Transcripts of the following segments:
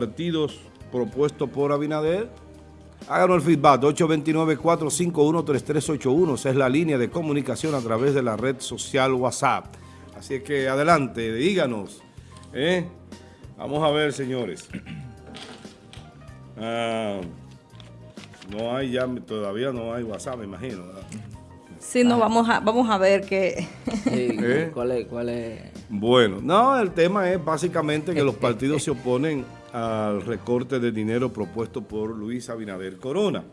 partidos propuestos por Abinader. Háganos el feedback, 829-451-3381. Esa es la línea de comunicación a través de la red social WhatsApp. Así es que adelante, díganos. ¿eh? Vamos a ver, señores. Ah, no hay ya, todavía no hay WhatsApp, me imagino. Sí, no, vamos a, vamos a ver qué... ¿Eh? ¿Cuál es? Cuál es? Bueno, no, el tema es básicamente que los partidos se oponen al recorte de dinero propuesto por Luis Abinader Corona.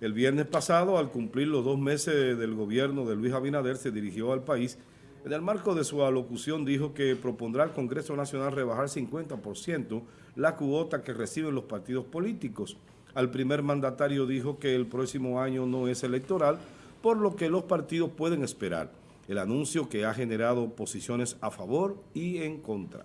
El viernes pasado, al cumplir los dos meses del gobierno de Luis Abinader, se dirigió al país. En el marco de su alocución dijo que propondrá al Congreso Nacional rebajar 50% la cuota que reciben los partidos políticos. Al primer mandatario dijo que el próximo año no es electoral, por lo que los partidos pueden esperar. El anuncio que ha generado posiciones a favor y en contra.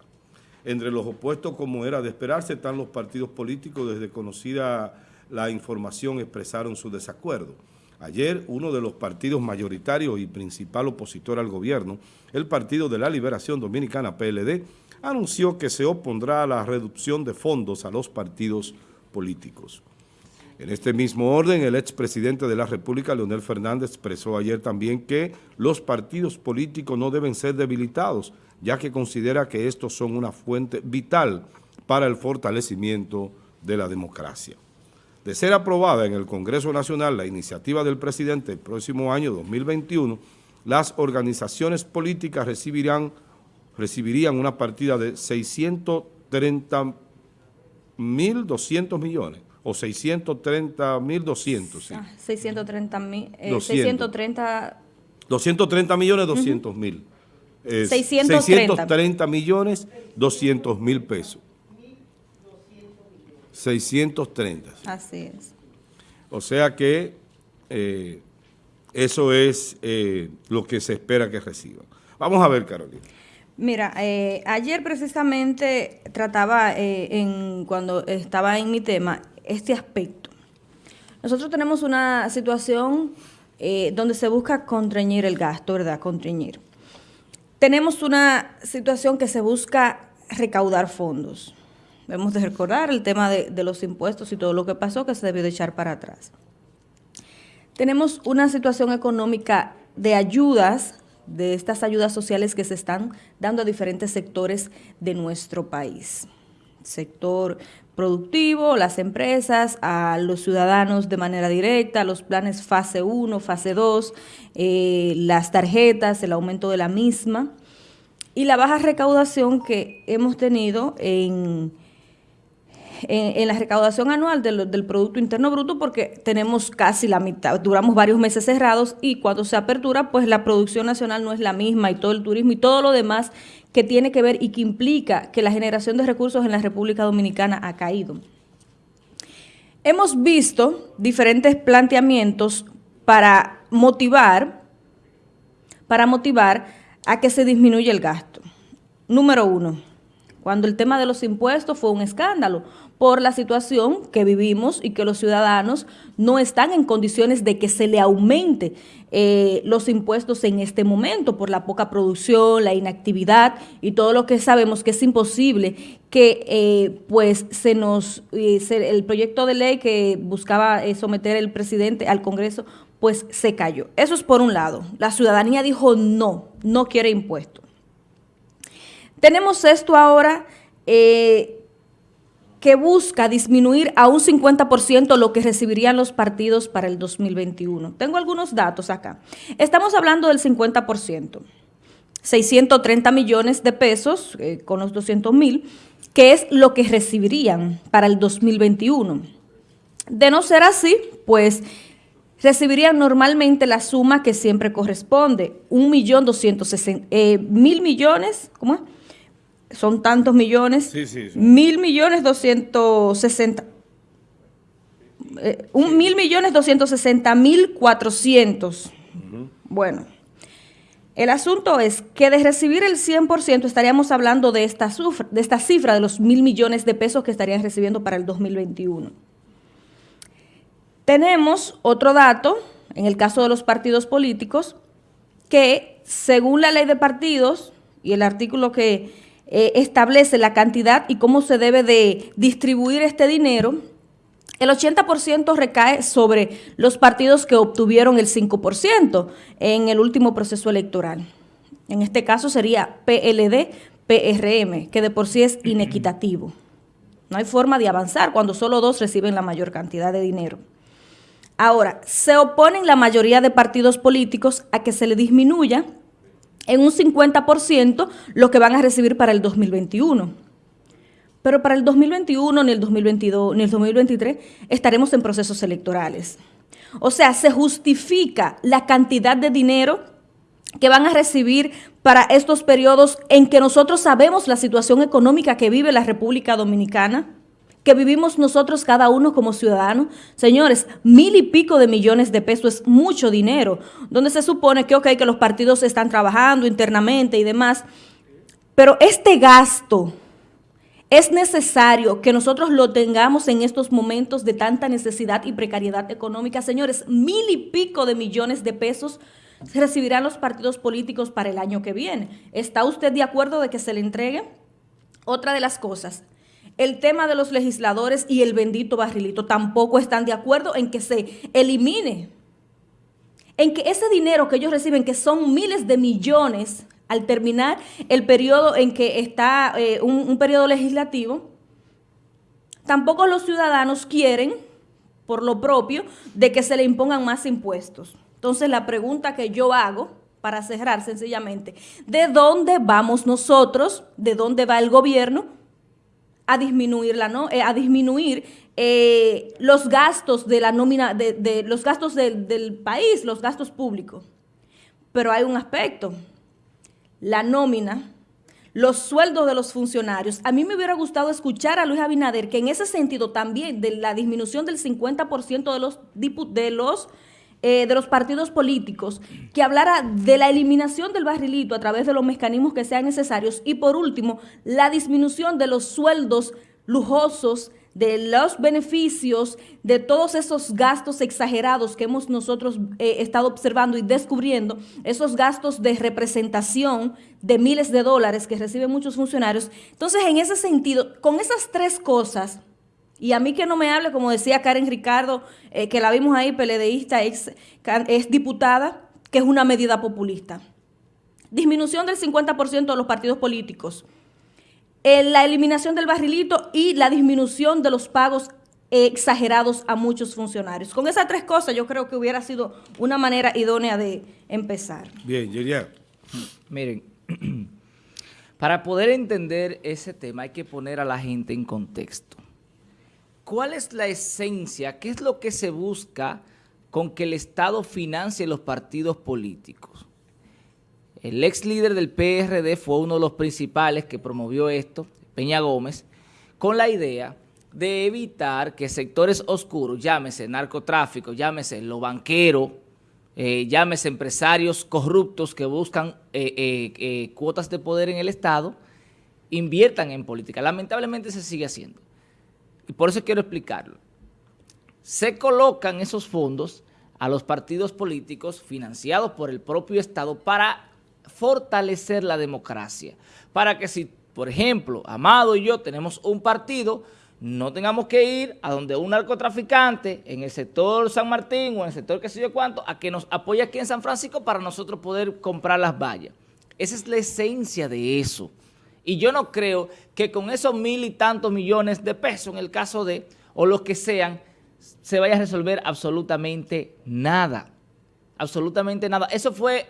Entre los opuestos, como era de esperarse, están los partidos políticos. Desde conocida la información expresaron su desacuerdo. Ayer, uno de los partidos mayoritarios y principal opositor al gobierno, el Partido de la Liberación Dominicana, PLD, anunció que se opondrá a la reducción de fondos a los partidos políticos. En este mismo orden, el expresidente de la República, Leonel Fernández, expresó ayer también que los partidos políticos no deben ser debilitados, ya que considera que estos son una fuente vital para el fortalecimiento de la democracia. De ser aprobada en el Congreso Nacional la iniciativa del presidente el próximo año 2021, las organizaciones políticas recibirán, recibirían una partida de 630.200 millones o 630 mil 200, sí. 630 mil, 630... 230 millones 200 mil. 630. 630 millones 200 mil pesos. 630. Así es. O sea que eh, eso es eh, lo que se espera que reciban. Vamos a ver, Carolina. Mira, eh, ayer precisamente trataba, en, cuando estaba en mi tema, este aspecto. Nosotros tenemos una situación donde se busca contrañir el gasto, ¿verdad? Contrañir. Tenemos una situación que se busca recaudar fondos. Debemos de recordar el tema de, de los impuestos y todo lo que pasó que se debió de echar para atrás. Tenemos una situación económica de ayudas, de estas ayudas sociales que se están dando a diferentes sectores de nuestro país. Sector productivo, las empresas, a los ciudadanos de manera directa, los planes fase 1, fase 2, eh, las tarjetas, el aumento de la misma y la baja recaudación que hemos tenido en, en, la recaudación anual del, del, Producto Interno Bruto porque tenemos casi la mitad, duramos varios meses cerrados y cuando se apertura pues la producción nacional no es la misma y todo el turismo y todo lo demás que tiene que ver y que implica que la generación de recursos en la República Dominicana ha caído. Hemos visto diferentes planteamientos para motivar, para motivar a que se disminuya el gasto. Número uno, cuando el tema de los impuestos fue un escándalo por la situación que vivimos y que los ciudadanos no están en condiciones de que se le aumente eh, los impuestos en este momento por la poca producción, la inactividad y todo lo que sabemos que es imposible que eh, pues se nos, eh, el proyecto de ley que buscaba someter el presidente al Congreso pues se cayó. Eso es por un lado. La ciudadanía dijo no, no quiere impuestos. Tenemos esto ahora que busca disminuir a un 50% lo que recibirían los partidos para el 2021. Tengo algunos datos acá. Estamos hablando del 50%, 630 millones de pesos eh, con los 200 mil, que es lo que recibirían para el 2021. De no ser así, pues recibirían normalmente la suma que siempre corresponde, un millón doscientos eh, mil millones, ¿cómo es? Son tantos millones, mil millones doscientos sesenta, eh, un mil millones doscientos sesenta mil cuatrocientos. Bueno, el asunto es que de recibir el 100% estaríamos hablando de esta, de esta cifra de los mil millones de pesos que estarían recibiendo para el 2021. Tenemos otro dato, en el caso de los partidos políticos, que según la ley de partidos y el artículo que eh, establece la cantidad y cómo se debe de distribuir este dinero, el 80% recae sobre los partidos que obtuvieron el 5% en el último proceso electoral. En este caso sería PLD, PRM, que de por sí es inequitativo. No hay forma de avanzar cuando solo dos reciben la mayor cantidad de dinero. Ahora, se oponen la mayoría de partidos políticos a que se le disminuya en un 50% lo que van a recibir para el 2021. Pero para el 2021, ni el 2022, ni el 2023 estaremos en procesos electorales. O sea, se justifica la cantidad de dinero que van a recibir para estos periodos en que nosotros sabemos la situación económica que vive la República Dominicana, que vivimos nosotros cada uno como ciudadanos. Señores, mil y pico de millones de pesos es mucho dinero, donde se supone que, ok, que los partidos están trabajando internamente y demás, pero este gasto es necesario que nosotros lo tengamos en estos momentos de tanta necesidad y precariedad económica. Señores, mil y pico de millones de pesos recibirán los partidos políticos para el año que viene. ¿Está usted de acuerdo de que se le entregue? Otra de las cosas, el tema de los legisladores y el bendito barrilito tampoco están de acuerdo en que se elimine, en que ese dinero que ellos reciben, que son miles de millones al terminar el periodo en que está eh, un, un periodo legislativo, tampoco los ciudadanos quieren, por lo propio, de que se le impongan más impuestos. Entonces la pregunta que yo hago, para cerrar sencillamente, ¿de dónde vamos nosotros, de dónde va el gobierno a disminuir, no, eh, a disminuir eh, los gastos de la nómina, de, los gastos del país, los gastos públicos? Pero hay un aspecto, la nómina, los sueldos de los funcionarios. A mí me hubiera gustado escuchar a Luis Abinader que en ese sentido también de la disminución del 50% de los, de los eh, de los partidos políticos que hablara de la eliminación del barrilito a través de los mecanismos que sean necesarios y por último, la disminución de los sueldos lujosos, de los beneficios, de todos esos gastos exagerados que hemos nosotros eh, estado observando y descubriendo, esos gastos de representación de miles de dólares que reciben muchos funcionarios. Entonces, en ese sentido, con esas tres cosas, y a mí que no me hable, como decía Karen Ricardo, eh, que la vimos ahí, peledeísta, ex, es diputada, que es una medida populista. Disminución del 50% de los partidos políticos. Eh, la eliminación del barrilito y la disminución de los pagos exagerados a muchos funcionarios. Con esas tres cosas yo creo que hubiera sido una manera idónea de empezar. Bien, Yeria. Miren, para poder entender ese tema hay que poner a la gente en contexto. ¿Cuál es la esencia? ¿Qué es lo que se busca con que el Estado financie los partidos políticos? El ex líder del PRD fue uno de los principales que promovió esto, Peña Gómez, con la idea de evitar que sectores oscuros, llámese narcotráfico, llámese lo banquero, eh, llámese empresarios corruptos que buscan eh, eh, cuotas de poder en el Estado, inviertan en política. Lamentablemente se sigue haciendo y por eso quiero explicarlo. Se colocan esos fondos a los partidos políticos financiados por el propio Estado para fortalecer la democracia. Para que si, por ejemplo, Amado y yo tenemos un partido, no tengamos que ir a donde un narcotraficante en el sector San Martín o en el sector que sé yo cuánto, a que nos apoye aquí en San Francisco para nosotros poder comprar las vallas. Esa es la esencia de eso. Y yo no creo que con esos mil y tantos millones de pesos, en el caso de, o los que sean, se vaya a resolver absolutamente nada. Absolutamente nada. Eso fue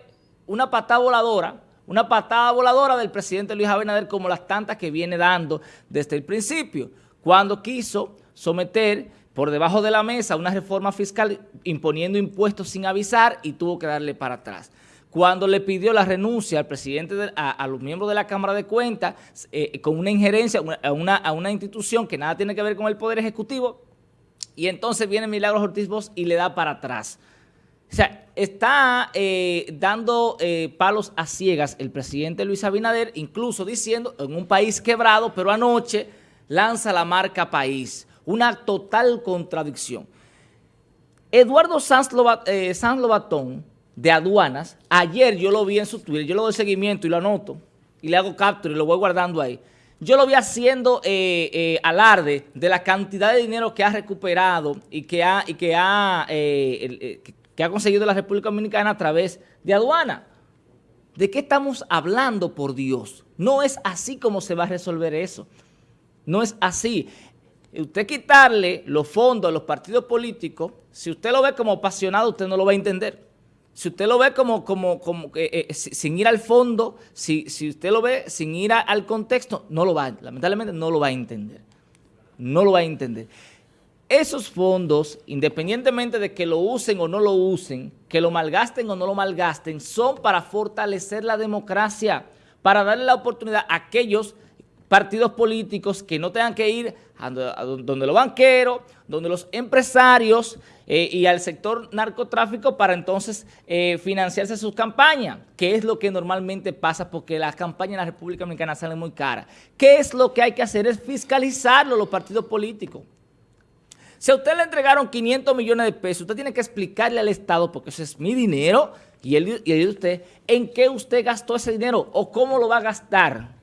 una patada voladora, una patada voladora del presidente Luis Abinader como las tantas que viene dando desde el principio, cuando quiso someter por debajo de la mesa una reforma fiscal imponiendo impuestos sin avisar y tuvo que darle para atrás cuando le pidió la renuncia al presidente, a, los miembros de la Cámara de Cuentas, eh, con una injerencia a una, a una institución que nada tiene que ver con el Poder Ejecutivo, y entonces viene Milagros Ortiz Bosch y le da para atrás. O sea, está eh, dando eh, palos a ciegas el presidente Luis Abinader, incluso diciendo, en un país quebrado, pero anoche lanza la marca país. Una total contradicción. Eduardo Sanz, Lobatón de aduanas, ayer yo lo vi en su Twitter, yo lo doy seguimiento y lo anoto, y le hago capture y lo voy guardando ahí, yo lo vi haciendo eh, eh, alarde de la cantidad de dinero que ha recuperado y que ha, y que ha, eh, que ha conseguido la República Dominicana a través de aduana. ¿De qué estamos hablando, por Dios? No es así como se va a resolver eso. No es así. Usted quitarle los fondos a los partidos políticos, si usted lo ve como apasionado, usted no lo va a entender. Si usted lo ve como, como, como eh, sin ir al fondo, si, si usted lo ve sin ir al contexto, no lo va, lamentablemente no lo va a entender. No lo va a entender. Esos fondos, independientemente de que lo usen o no lo usen, que lo malgasten o no lo malgasten, son para fortalecer la democracia, para darle la oportunidad a aquellos partidos políticos que no tengan que ir a donde los banqueros, donde los empresarios eh, y al sector narcotráfico para entonces eh, financiarse sus campañas, que es lo que normalmente pasa porque las campañas en la República Dominicana salen muy caras. ¿Qué es lo que hay que hacer? Es fiscalizarlo los partidos políticos. Si a usted le entregaron 500 millones de pesos, usted tiene que explicarle al Estado, porque ese es mi dinero y el, y de usted, en qué usted gastó ese dinero o cómo lo va a gastar,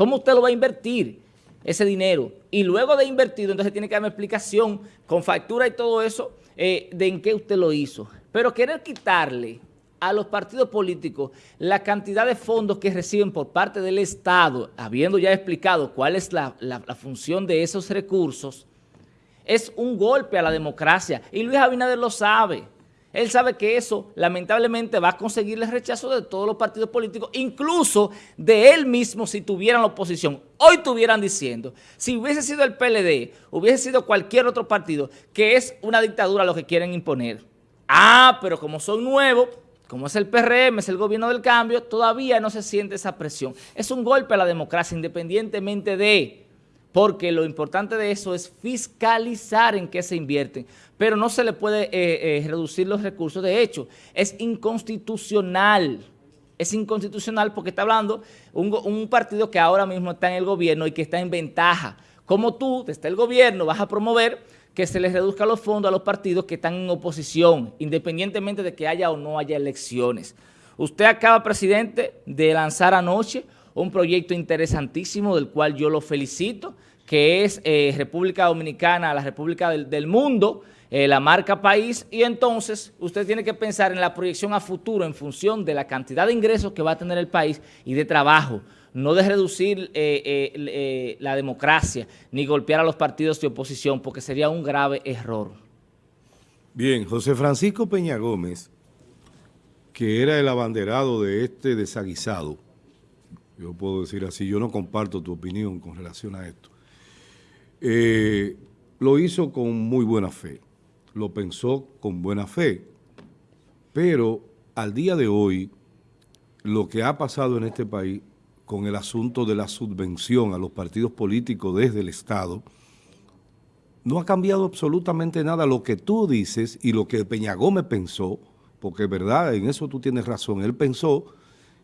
cómo usted lo va a invertir ese dinero. Y luego de invertido, entonces tiene que darme explicación con factura y todo eso eh, de en qué usted lo hizo. Pero querer quitarle a los partidos políticos la cantidad de fondos que reciben por parte del Estado, habiendo ya explicado cuál es la función de esos recursos, es un golpe a la democracia y Luis Abinader lo sabe. Él sabe que eso lamentablemente va a conseguir el rechazo de todos los partidos políticos, incluso de él mismo si tuvieran la oposición. Hoy estuvieran diciendo, si hubiese sido el PLD, hubiese sido cualquier otro partido, que es una dictadura lo que quieren imponer. Ah, pero como son nuevos, como es el PRM, es el gobierno del cambio, todavía no se siente esa presión. Es un golpe a la democracia independientemente de porque lo importante de eso es fiscalizar en qué se invierten, pero no se le puede eh, eh, reducir los recursos. De hecho, es inconstitucional, es inconstitucional porque está hablando un, un partido que ahora mismo está en el gobierno y que está en ventaja. Como tú, desde el gobierno, vas a promover que se les reduzca los fondos a los partidos que están en oposición, independientemente de que haya o no haya elecciones. Usted acaba, presidente, de lanzar anoche un proyecto interesantísimo del cual yo lo felicito, que es eh, República Dominicana, la República del, Mundo, eh, la marca país, y entonces usted tiene que pensar en la proyección a futuro en función de la cantidad de ingresos que va a tener el país y de trabajo, no de reducir eh, la democracia ni golpear a los partidos de oposición, porque sería un grave error. Bien, José Francisco Peña Gómez, que era el abanderado de este desaguisado, yo puedo decir así, yo no comparto tu opinión con relación a esto. Eh, lo hizo con muy buena fe, lo pensó con buena fe, pero al día de hoy, lo que ha pasado en este país con el asunto de la subvención a los partidos políticos desde el Estado, no ha cambiado absolutamente nada lo que tú dices y lo que Peña Gómez pensó, porque es verdad, en eso tú tienes razón, él pensó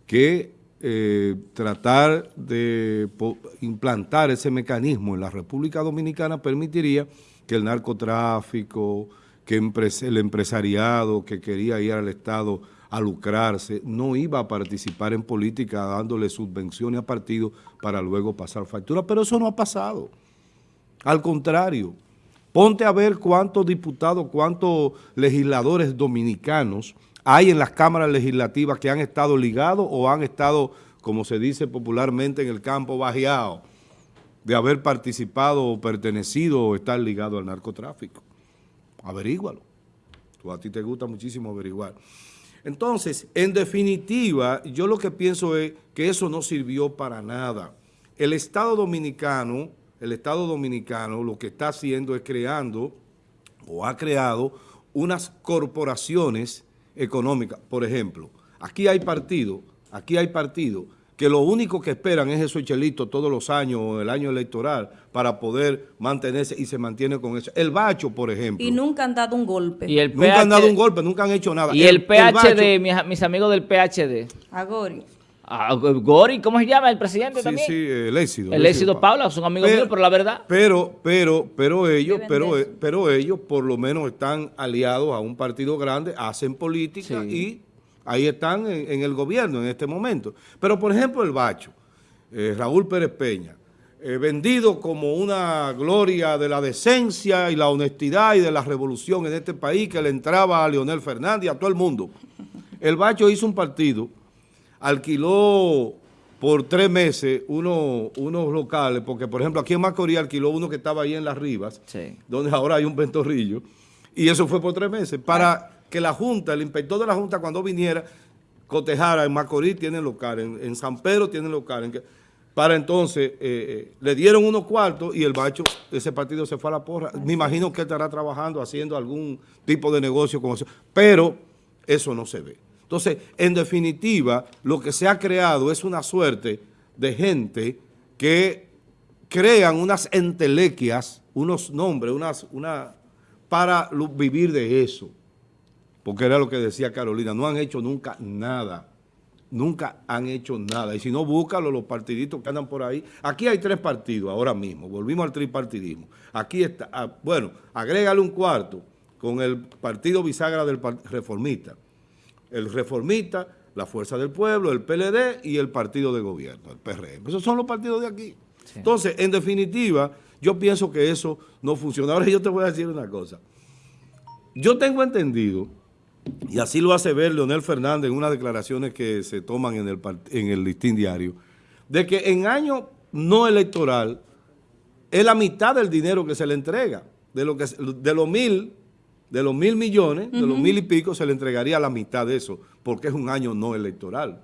que eh, tratar de implantar ese mecanismo en la República Dominicana permitiría que el narcotráfico, que el empresariado que quería ir al Estado a lucrarse, no iba a participar en política dándole subvenciones a partidos para luego pasar factura, pero eso no ha pasado. Al contrario, ponte a ver cuántos diputados, cuántos legisladores dominicanos hay en las cámaras legislativas que han estado ligados o han estado, como se dice popularmente en el campo, bajeados de haber participado o pertenecido o estar ligado al narcotráfico. Averígualo. Tú, a ti te gusta muchísimo averiguar. Entonces, en definitiva, yo lo que pienso es que eso no sirvió para nada. El Estado Dominicano, el Estado Dominicano lo que está haciendo es creando o ha creado unas corporaciones económica. Por ejemplo, aquí hay partidos, aquí hay partidos que lo único que esperan es esos chelitos todos los años o el año electoral para poder mantenerse y se mantiene con eso. El Bacho, por ejemplo. Y nunca han dado un golpe. Y el nunca han dado un golpe, nunca han hecho nada. Y el, PHD, mis, amigos del PHD. Agori. Ah, Gori, ¿cómo se llama? El presidente también. Sí, sí, el éxito. El éxito Paula, son amigos míos, pero la verdad. Pero, pero, pero ellos, pero, pero ellos por lo menos están aliados a un partido grande, hacen política y ahí están en, el gobierno en este momento. Pero por ejemplo el Bacho, eh, Raúl Pérez Peña, eh, vendido como una gloria de la decencia y la honestidad y de la revolución en este país que le entraba a Leonel Fernández y a todo el mundo. El Bacho hizo un partido, alquiló por tres meses uno, unos locales, porque por ejemplo aquí en Macorís alquiló uno que estaba ahí en Las Rivas, donde ahora hay un ventorrillo, y eso fue por tres meses, para que la Junta, el inspector de la Junta cuando viniera, cotejara en Macorís tienen local, en, San Pedro tienen local, en para entonces, eh, eh, le dieron unos cuartos y el bacho, ese partido se fue a la porra. Me imagino que él estará trabajando, haciendo algún tipo de negocio con eso, pero eso no se ve. Entonces, en definitiva, lo que se ha creado es una suerte de gente que crean unas entelequias, unos nombres, unas, una, para vivir de eso. Porque era lo que decía Carolina, no han hecho nunca nada nunca han hecho nada. Y si no, búscalo los partiditos que andan por ahí. Aquí hay tres partidos ahora mismo, volvimos al tripartidismo. Aquí está, ah, bueno, agrégale un cuarto con el partido bisagra del reformista. El reformista, la Fuerza del Pueblo, el PLD y el partido de gobierno, el PRM. Esos son los partidos de aquí. Entonces, en definitiva, yo pienso que eso no funciona. Ahora yo te voy a decir una cosa. Yo tengo entendido y así lo hace ver Leonel Fernández en unas declaraciones que se toman en el, en el listín diario, de que en año no electoral es la mitad del dinero que se le entrega. De, lo que, de los mil, de los mil millones, de los mil y pico, se le entregaría la mitad de eso, porque es un año no electoral.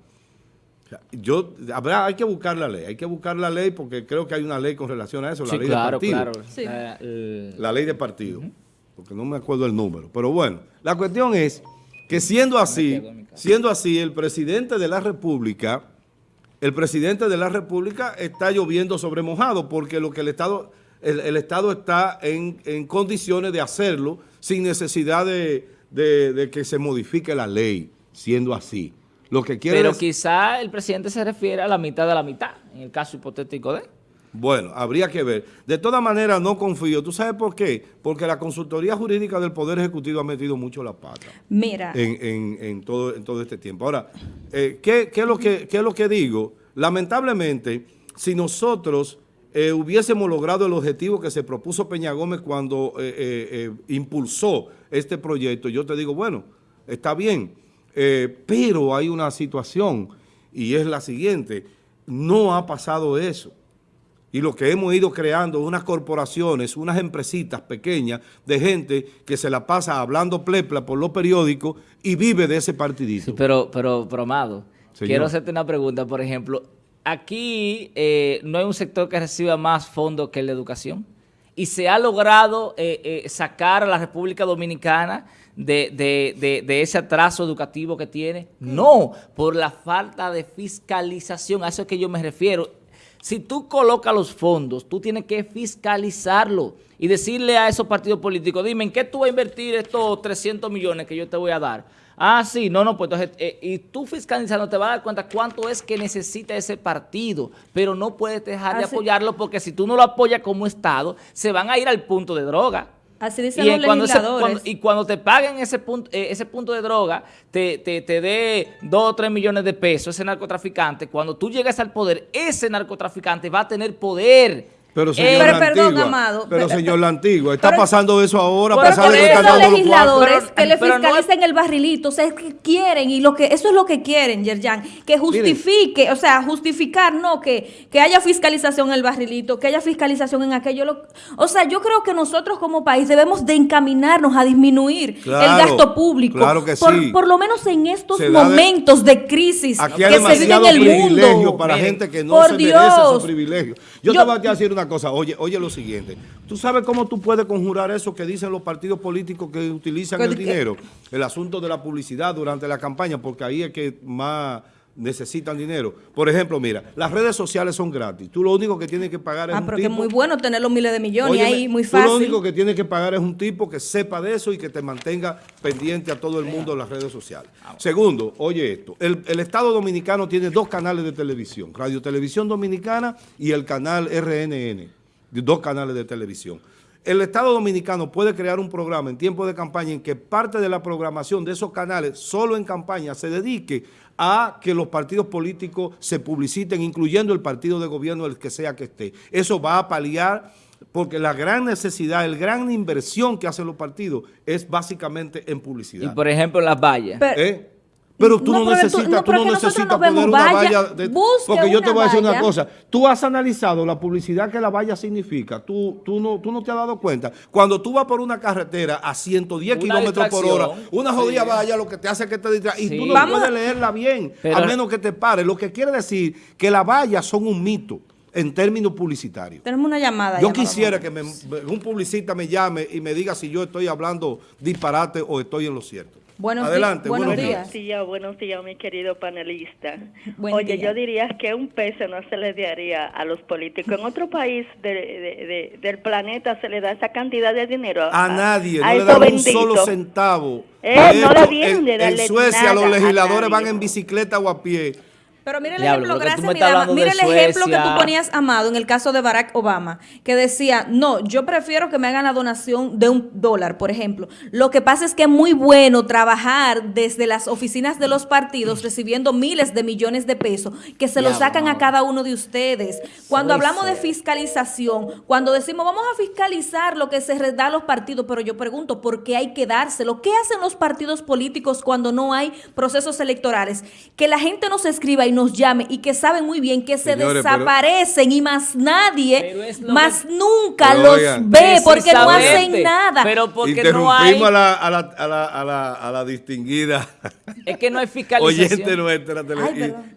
yo, habrá, hay que buscar la ley, hay que buscar la ley porque creo que hay una ley con relación a eso, la ley de partido. La, ley de partido, porque no me acuerdo el número. Pero bueno, la cuestión es que siendo así, siendo así, el presidente de la República, el presidente de la República está lloviendo sobre mojado porque lo que el Estado, el, Estado está en, condiciones de hacerlo sin necesidad de, que se modifique la ley, siendo así. Lo que quiere Pero quizá el presidente se refiere a la mitad de la mitad, en el caso hipotético de... Bueno, habría que ver. De todas maneras, no confío. ¿Tú sabes por qué? Porque la consultoría jurídica del Poder Ejecutivo ha metido mucho la pata. Mira. En, todo, en todo este tiempo. Ahora, eh, ¿qué, es lo que, es lo que digo? Lamentablemente, si nosotros eh, hubiésemos logrado el objetivo que se propuso Peña Gómez cuando eh, impulsó este proyecto, yo te digo, bueno, está bien, pero hay una situación y es la siguiente, no ha pasado eso y lo que hemos ido creando unas corporaciones, unas empresitas pequeñas de gente que se la pasa hablando plepla por los periódicos y vive de ese partidito. pero, pero, Amado, quiero hacerte una pregunta. Por ejemplo, aquí eh, no hay un sector que reciba más fondos que la educación y se ha logrado eh, eh, sacar a la República Dominicana de, de, ese atraso educativo que tiene. No, por la falta de fiscalización, a eso es que yo me refiero si tú colocas los fondos, tú tienes que fiscalizarlo y decirle a esos partidos políticos, dime, ¿en qué tú vas a invertir estos 300 millones que yo te voy a dar? Ah, sí, no, no, pues entonces, eh, y tú fiscalizando te vas a dar cuenta cuánto es que necesita ese partido, pero no puedes dejar de apoyarlo porque si tú no lo apoyas como Estado, se van a ir al punto de droga. Así dicen y los cuando legisladores. y cuando te paguen ese punto, eh, ese punto de droga, te, te, te dé 2 o 3 millones de pesos ese narcotraficante, cuando tú llegues al poder, ese narcotraficante va a tener poder pero eh, señor pero, perdón, Amado. Pero, señor La Antigua, está pasando eso ahora. Pero por eso los legisladores que le fiscalicen el barrilito, o sea, es que quieren, y lo que eso es lo que quieren, Yerjan, que justifique, o sea, justificar, no, que, que haya fiscalización en el barrilito, que haya fiscalización en aquello. o sea, yo creo que nosotros como país debemos de encaminarnos a disminuir el gasto público. Claro que por, sí. Por lo menos en estos momentos de, crisis que se vive en el mundo. para gente que no se merece esos privilegios. Yo, te voy a decir una cosa, oye, oye lo siguiente. ¿Tú sabes cómo tú puedes conjurar eso que dicen los partidos políticos que utilizan el dinero? El asunto de la publicidad durante la campaña, porque ahí es que más necesitan dinero. Por ejemplo, mira, las redes sociales son gratis. Tú lo único que tienes que pagar es ah, un pero que es muy bueno tener los miles de millones ahí, muy fácil. Tú lo único que tienes que pagar es un tipo que sepa de eso y que te mantenga pendiente a todo el mundo en las redes sociales. Segundo, oye esto, el, el, Estado Dominicano tiene dos canales de televisión, Radio Televisión Dominicana y el canal RNN, dos canales de televisión. El Estado Dominicano puede crear un programa en tiempo de campaña en que parte de la programación de esos canales, solo en campaña, se dedique a que los partidos políticos se publiciten, incluyendo el partido de gobierno, el que sea que esté. Eso va a paliar porque la gran necesidad, el gran inversión que hacen los partidos es básicamente en publicidad. Y por ejemplo las vallas. ¿Eh? Pero tú no, necesitas, tú, no necesitas poner una valla, porque yo te voy a decir una cosa, tú has analizado la publicidad que la valla significa, tú, tú, no, tú no te has dado cuenta. Cuando tú vas por una carretera a 110 kilómetros por hora, una jodida valla lo que te hace que te distraiga, y tú no puedes leerla bien, a menos que te pare. Lo que quiere decir que las vallas son un mito en términos publicitarios. Tenemos una llamada. Yo quisiera que un publicista me llame y me diga si yo estoy hablando disparate o estoy en lo cierto. Buenos Adelante, buenos, buenos días. días. Buenos días, mi querido panelista. Oye, yo diría que un peso no se le daría a los políticos. En otro país del planeta se le da esa cantidad de dinero. A, nadie, no le dan un solo centavo. Eh, no en, en Suecia los legisladores van en bicicleta o a pie pero mire el ejemplo, gracias, mira, el ejemplo que tú ponías, Amado, en el caso de Barack Obama, que decía, no, yo prefiero que me hagan la donación de un dólar, por ejemplo. Lo que pasa es que es muy bueno trabajar desde las oficinas de los partidos recibiendo miles de millones de pesos que se lo sacan a cada uno de ustedes. Cuando hablamos de fiscalización, cuando decimos vamos a fiscalizar lo que se da a los partidos, pero yo pregunto, ¿por qué hay que dárselo? ¿Qué hacen los partidos políticos cuando no hay procesos electorales? Que la gente nos escriba y nos llame y que saben muy bien que se desaparecen y más nadie, más nunca los ve porque no hacen nada. Pero porque no hay... a la, a la, a la, a la, a la distinguida. Es que no hay fiscalización. Oyente nuestra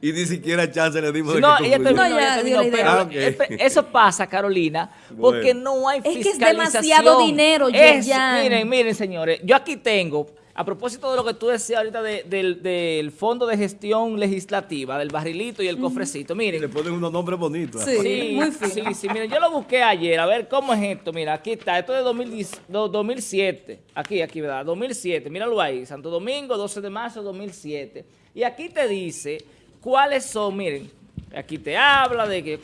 y, ni siquiera chance le dimos no, de que no, ya, ah, Eso pasa, Carolina, porque no hay fiscalización. Es que es demasiado dinero, ya. Miren, miren, señores, yo aquí tengo a propósito de lo que tú decías ahorita del, Fondo de Gestión Legislativa, del barrilito y el cofrecito, miren. Le ponen unos nombres bonitos. Sí, sí, sí, miren, yo lo busqué ayer, a ver cómo es esto, mira, aquí está, esto es de 2007, aquí, aquí, ¿verdad? 2007, míralo ahí, Santo Domingo, 12 de marzo de 2007. Y aquí te dice cuáles son, miren, aquí te habla de que,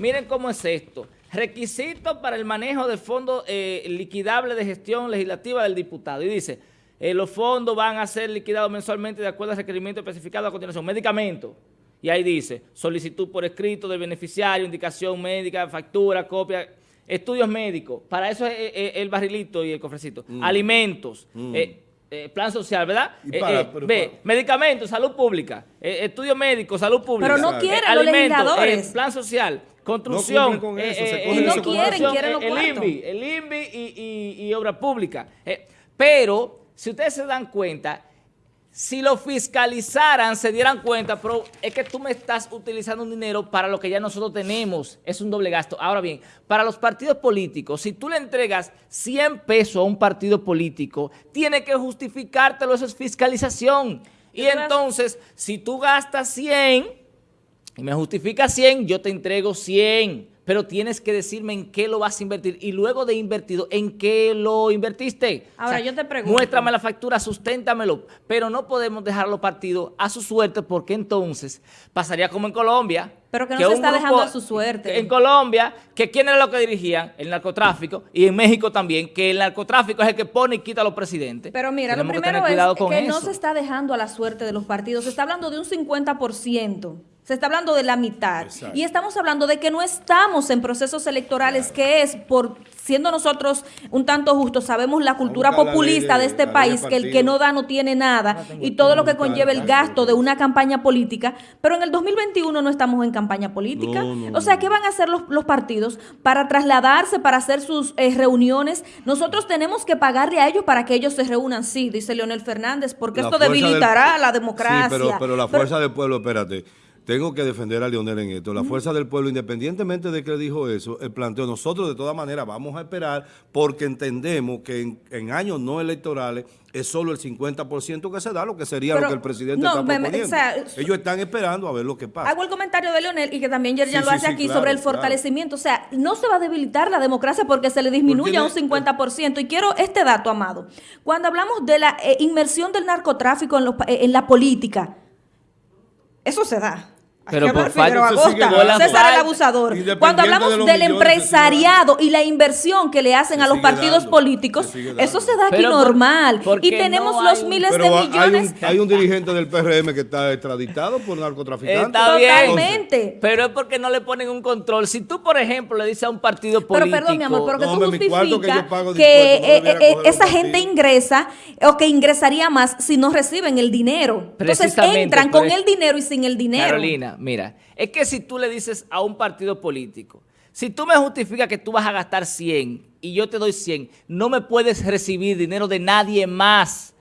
miren cómo es esto. Requisitos para el manejo de fondo eh, liquidable de gestión legislativa del diputado. Y dice, eh, los fondos van a ser liquidados mensualmente de acuerdo al requerimiento especificado a continuación. Medicamentos. Y ahí dice, solicitud por escrito del beneficiario, indicación médica, factura, copia, estudios médicos. Para eso es, el barrilito y el cofrecito. Mm. Alimentos. Mm. Eh, eh, plan social, ¿verdad? ve, medicamentos, salud pública, estudios médicos, salud pública. Pero no quieren los legisladores. plan social, construcción. No y no quieren, quieren los El INVI, el INVI y, y obra pública. pero si ustedes se dan cuenta, si lo fiscalizaran, se dieran cuenta, pero es que tú me estás utilizando un dinero para lo que ya nosotros tenemos, es un doble gasto. Ahora bien, para los partidos políticos, si tú le entregas 100 pesos a un partido político, tiene que justificártelo, eso es fiscalización. Y entonces, si tú gastas 100 y me justificas 100, yo te entrego 100 pero tienes que decirme en qué lo vas a invertir y luego de invertido, ¿en qué lo invertiste? Ahora yo te pregunto. Muéstrame la factura, susténtamelo, pero no podemos dejarlo partido a su suerte porque entonces pasaría como en Colombia. Pero que no se está dejando a su suerte. En Colombia, que quién era lo que dirigían, el narcotráfico, y en México también, que el narcotráfico es el que pone y quita a los presidentes. Pero mira, lo primero es que no se está dejando a la suerte de los partidos, se está hablando de un 50%. Se está hablando de la mitad. Y estamos hablando de que no estamos en procesos electorales, que es por, siendo nosotros un tanto justos, sabemos la cultura populista de, este país, que el que no da no tiene nada, y todo lo que conlleva el gasto de una campaña política, pero en el 2021 no estamos en campaña política. o sea, ¿qué van a hacer los, partidos para trasladarse, para hacer sus eh, reuniones? Nosotros tenemos que pagarle a ellos para que ellos se reúnan, sí, dice Leonel Fernández, porque esto debilitará la democracia. Sí, pero, pero la fuerza del pueblo, espérate tengo que defender a Leonel en esto. La fuerza del pueblo, independientemente de que dijo eso, el planteo, nosotros de todas maneras vamos a esperar porque entendemos que en, años no electorales es solo el 50% que se da, lo que sería lo que el presidente está proponiendo. Ellos están esperando a ver lo que pasa. Hago el comentario de Leonel y que también Yerjan lo hace aquí sobre el fortalecimiento. O sea, no se va a debilitar la democracia porque se le disminuye a un 50%. Y quiero este dato, Amado. Cuando hablamos de la eh, inmersión del narcotráfico en, eh, en la política, eso se da. Pero por Figueroa Acosta, César el abusador. Cuando hablamos del empresariado y la inversión que le hacen a los partidos políticos, eso se da aquí normal. y tenemos los miles de millones. Hay un, dirigente del PRM que está extraditado por narcotraficantes. Totalmente. Pero es porque no le ponen un control. Si tú, por ejemplo, le dices a un partido político... Pero perdón, mi amor, pero que tú justificas que, eh, eh, esa gente ingresa o que ingresaría más si no reciben el dinero. Entonces entran con el dinero y sin el dinero. Carolina, mira, es que si tú le dices a un partido político, si tú me justificas que tú vas a gastar 100 y yo te doy 100, no me puedes recibir dinero de nadie más.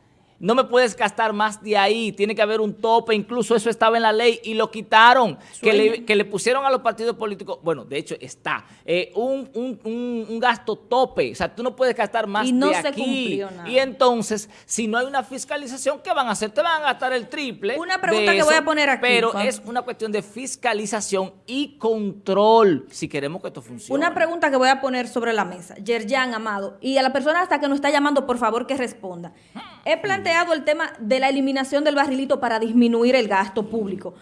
No me puedes gastar más de ahí, tiene que haber un tope, incluso eso estaba en la ley y lo quitaron, que le, pusieron a los partidos políticos, bueno, de hecho está, eh, un, gasto tope, o sea, tú no puedes gastar más y no de se aquí. Y entonces, si no hay una fiscalización, ¿qué van a hacer? Te van a gastar el triple. Una pregunta que voy a poner aquí. Pero es una cuestión de fiscalización y control, si queremos que esto funcione. Una pregunta que voy a poner sobre la mesa, Yerjan Amado, y a la persona hasta que nos está llamando, por favor, que responda. He planteado el tema de la eliminación del barrilito para disminuir el gasto público.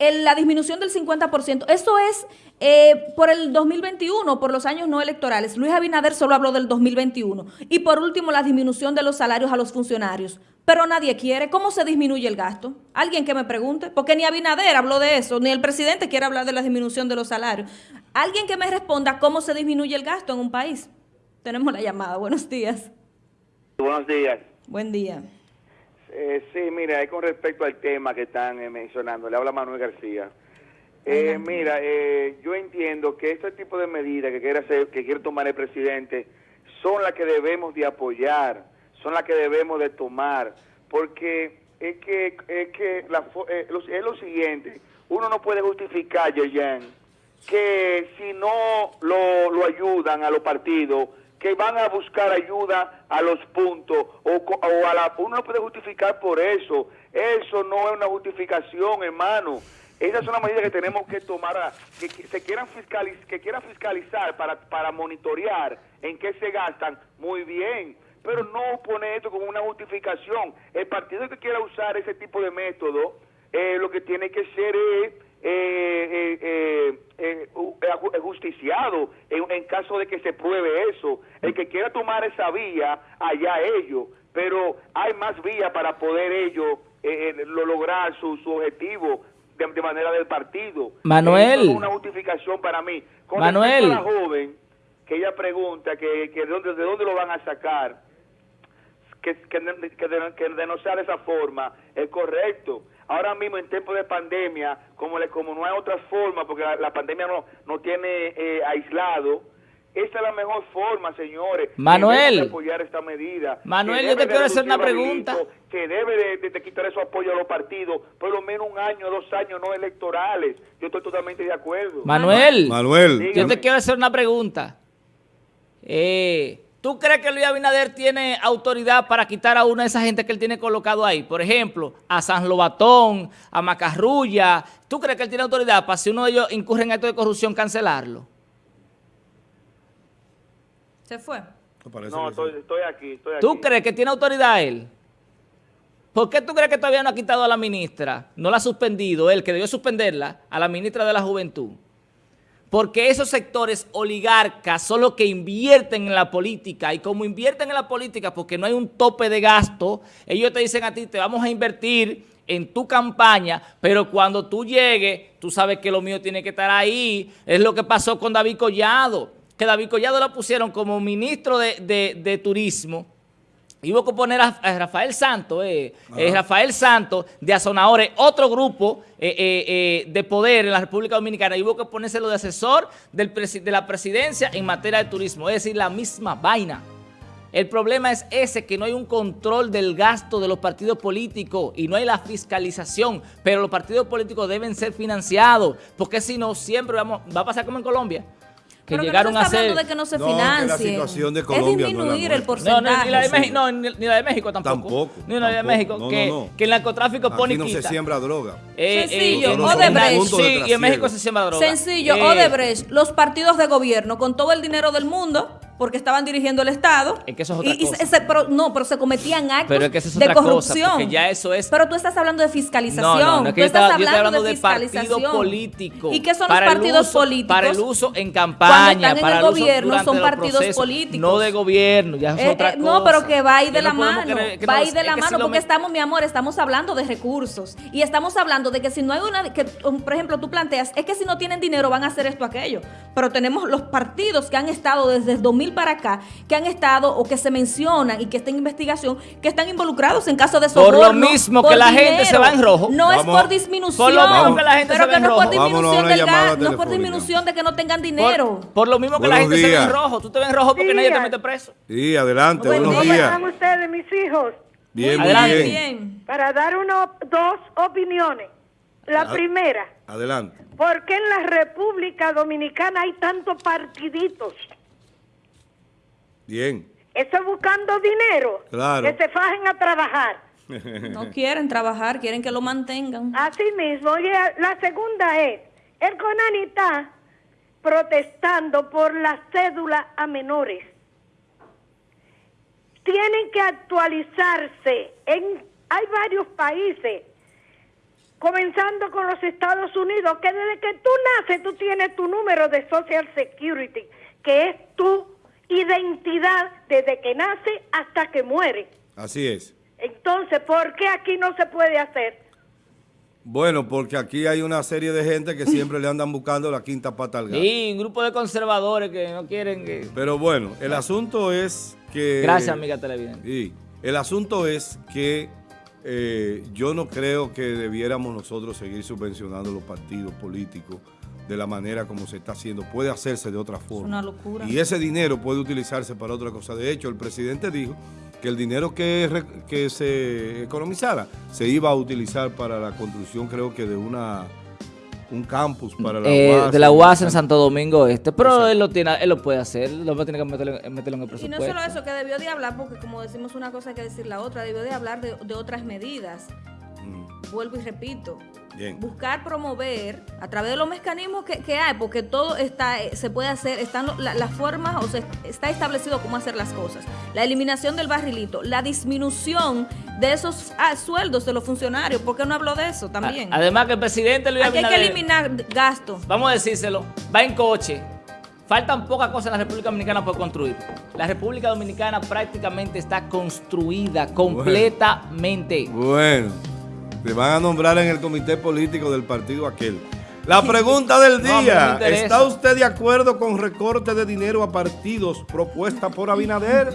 la disminución del 50%, eso es eh, por el 2021, por los años no electorales. Luis Abinader solo habló del 2021. Y por último, la disminución de los salarios a los funcionarios. Pero nadie quiere. ¿Cómo se disminuye el gasto? Alguien que me pregunte. Porque ni Abinader habló de eso, ni el presidente quiere hablar de la disminución de los salarios. Alguien que me responda cómo se disminuye el gasto en un país. Tenemos la llamada. Buenos días. Buenos días. Buen día. Eh, sí, mira, con respecto al tema que están eh, mencionando, le habla Manuel García. Eh, mira, eh, yo entiendo que este tipo de medidas que quiere, hacer, que quiere tomar el presidente son las que debemos de apoyar, son las que debemos de tomar, porque es que, es que la, es lo siguiente, uno no puede justificar, Yeyen, que si no lo, lo ayudan a los partidos, que van a buscar ayuda a los puntos o, a la... Uno no puede justificar por eso. Eso no es una justificación, hermano. Esas son las medidas que tenemos que tomar, que, se quieran fiscalizar, que quieran fiscalizar para, para monitorear en qué se gastan, muy bien, pero no pone esto como una justificación. El partido que quiera usar ese tipo de método, eh, lo que tiene que ser es eh, eh, eh, eh justiciado en, caso de que se pruebe eso. El que quiera tomar esa vía, allá ellos, pero hay más vías para poder ellos lograr su, su objetivo de, manera del partido. Manuel. es una justificación para mí. Con Manuel. la joven, que ella pregunta que, que de, dónde, de dónde lo van a sacar, que, que, que de no sea de esa forma, es correcto ahora mismo en tiempo de pandemia, como, le, como no hay otra forma, porque la, pandemia no, no tiene eh, aislado, esa es la mejor forma, señores. Manuel. De apoyar esta medida. Manuel, yo te quiero hacer una pregunta. Que debe de, quitar su apoyo a los partidos, por lo menos un año, dos años no electorales. Yo estoy totalmente de acuerdo. Manuel. Manuel. Yo te quiero hacer una pregunta. Eh, ¿Tú crees que Luis Abinader tiene autoridad para quitar a una de esas gente que él tiene colocado ahí? Por ejemplo, a San Lobatón, a Macarrulla. ¿Tú crees que él tiene autoridad para si uno de ellos incurre en acto de corrupción cancelarlo? ¿Se fue? No, estoy, aquí, estoy aquí. ¿Tú crees que tiene autoridad él? ¿Por qué tú crees que todavía no ha quitado a la ministra? No la ha suspendido, él que debió suspenderla, a la ministra de la Juventud. Porque esos sectores oligarcas son los que invierten en la política y como invierten en la política porque no hay un tope de gasto, ellos te dicen a ti, te vamos a invertir en tu campaña, pero cuando tú llegues, tú sabes que lo mío tiene que estar ahí. Es lo que pasó con David Collado, que David Collado lo pusieron como ministro de Turismo y hubo que poner a, Rafael Santos, eh, eh, Rafael Santos de Azonadores, otro grupo eh, de poder en la República Dominicana, y hubo que ponérselo de asesor del de la presidencia en materia de turismo, es decir, la misma vaina. El problema es ese, que no hay un control del gasto de los partidos políticos y no hay la fiscalización, pero los partidos políticos deben ser financiados, porque si no, siempre vamos, va a pasar como en Colombia que llegaron a ser... de que no se financie. la situación de Colombia es disminuir el porcentaje. No, ni, la de México, no, ni, la de México tampoco. Tampoco. Ni la de México, que, que el narcotráfico Aquí pone no se siembra droga. Eh, Sencillo, eh, Odebrecht. Sí, y en México se siembra droga. Sencillo, eh, Odebrecht, los partidos de gobierno, con todo el dinero del mundo, porque estaban dirigiendo el Estado. Es que eso es otra y, cosa. pero, no, pero se cometían actos pero es que eso es de otra corrupción. Cosa, ya eso es... Pero tú estás hablando de fiscalización. No, no, no es que tú yo, estás estaba, yo hablando de, de partido político. ¿Y qué son los partidos uso, políticos? Para el uso en campaña, están para en el, el gobierno son partidos políticos. No de gobierno, ya es eh, otra eh, cosa. No, pero que va ahí de la no mano. Va ahí de la mano, porque estamos, mi amor, estamos hablando de recursos. Y estamos hablando de que si no hay una, que por ejemplo tú planteas, es que si no tienen dinero van a hacer esto, aquello. Pero tenemos los partidos que han estado desde el 2000 para acá, que han estado o que se mencionan y que están en investigación, que están involucrados en casos de soborno. Por lo mismo que la dinero. gente se va en rojo. No Vamos. es por disminución. Por lo mismo que la gente pero se que va en no rojo. por gas, no por telefónica. disminución de que no tengan dinero. Por, por lo mismo que la gente se ve días. en rojo. Tú te ves en rojo porque nadie te mete preso. Sí, adelante, Buen buenos día. días. ¿Cómo están ustedes, mis hijos? Bien, muy Adelante. bien. Para dar uno, dos opiniones. La primera, Adelante. ¿por qué en la República Dominicana hay tantos partiditos? Bien. Eso es buscando dinero. Claro. Que se fajen a trabajar. No quieren trabajar, quieren que lo mantengan. Así mismo. Oye, la segunda es, el CONANI está protestando por la cédula a menores. Tienen que actualizarse. En, hay varios países, comenzando con los Estados Unidos, que desde que tú naces tú tienes tu número de Social Security, que es tu identidad desde que nace hasta que muere. Así es. Entonces, ¿por qué aquí no se puede hacer? Bueno, porque aquí hay una serie de gente que siempre le andan buscando la quinta pata al gato. Y un grupo de conservadores que no quieren que... Pero bueno, el asunto es que... Gracias, amiga televidente. Sí, el asunto es que eh, yo no creo que debiéramos nosotros seguir subvencionando los partidos políticos de la manera como se está haciendo. Puede hacerse de otra forma. una locura. Y ese dinero puede utilizarse para otra cosa. De hecho, el presidente dijo que el dinero que, que se economizara se iba a utilizar para la construcción, creo que de una un campus para la Eh, UAS. de la UAS en Santo Domingo Este, pero Exacto. él lo tiene, él lo puede hacer, lo tiene que meterlo, meterlo en el Y presupuesto. no solo eso, que debió de hablar, porque como decimos una cosa hay que decir la otra, debió de hablar de, de otras medidas. Mm, Vuelvo y repito. Bien. Buscar promover a través de los mecanismos que, que hay, porque todo está eh, se puede hacer, están la- las formas, o sea, está establecido cómo hacer las cosas. La eliminación del barrilito, la disminución de esos ah, sueldos de los funcionarios, ¿por qué no habló de eso también? Además que el presidente Luis Aquí hay que eliminar gastos. vamos a decírselo, va en coche. Faltan pocas cosas en la República Dominicana por construir. La República Dominicana prácticamente está construida completamente. Bueno, te van a nombrar en el comité político del partido aquel. La pregunta del no día. ¿está usted de acuerdo con recorte de dinero a partidos propuesta por Abinader?